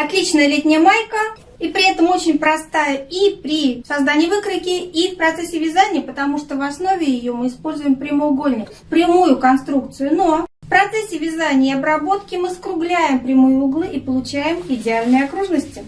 Отличная летняя майка, и при этом очень простая и при создании выкройки, и в процессе вязания, потому что в основе ее мы используем прямоугольник, прямую конструкцию. Но в процессе вязания и обработки мы скругляем прямые углы и получаем идеальные окружности.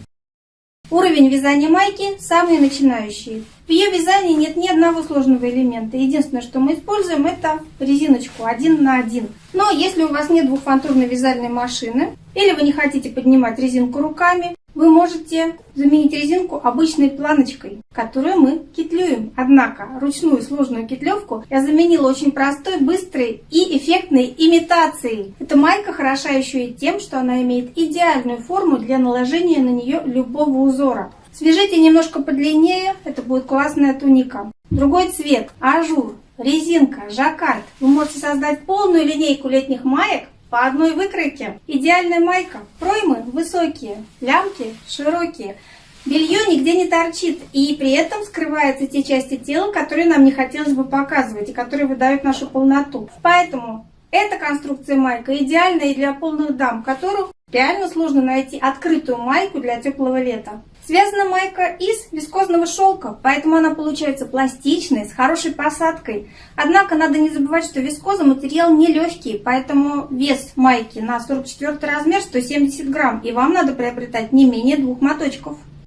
Уровень вязания майки самый начинающий. В ее вязании нет ни одного сложного элемента. Единственное, что мы используем, это резиночку один на один. Но если у вас нет двухфантурной вязальной машины, или вы не хотите поднимать резинку руками, вы можете заменить резинку обычной планочкой, которую мы кетлюем. Однако ручную сложную кетлевку я заменила очень простой, быстрой и эффектной имитацией. Эта майка хороша еще и тем, что она имеет идеальную форму для наложения на нее любого узора. Свяжите немножко подлиннее, это будет классная туника. Другой цвет, ажур, резинка, жаккард. Вы можете создать полную линейку летних маек по одной выкройке. Идеальная майка. Проймы высокие, лямки широкие. Белье нигде не торчит, и при этом скрываются те части тела, которые нам не хотелось бы показывать, и которые выдают нашу полноту. Поэтому эта конструкция майка идеальна и для полных дам, которых реально сложно найти открытую майку для теплого лета. Связана майка из вискозного шелка, поэтому она получается пластичной, с хорошей посадкой. Однако надо не забывать, что вискоза материал нелегкий, поэтому вес майки на 44 размер 170 грамм, и вам надо приобретать не менее двух моточков.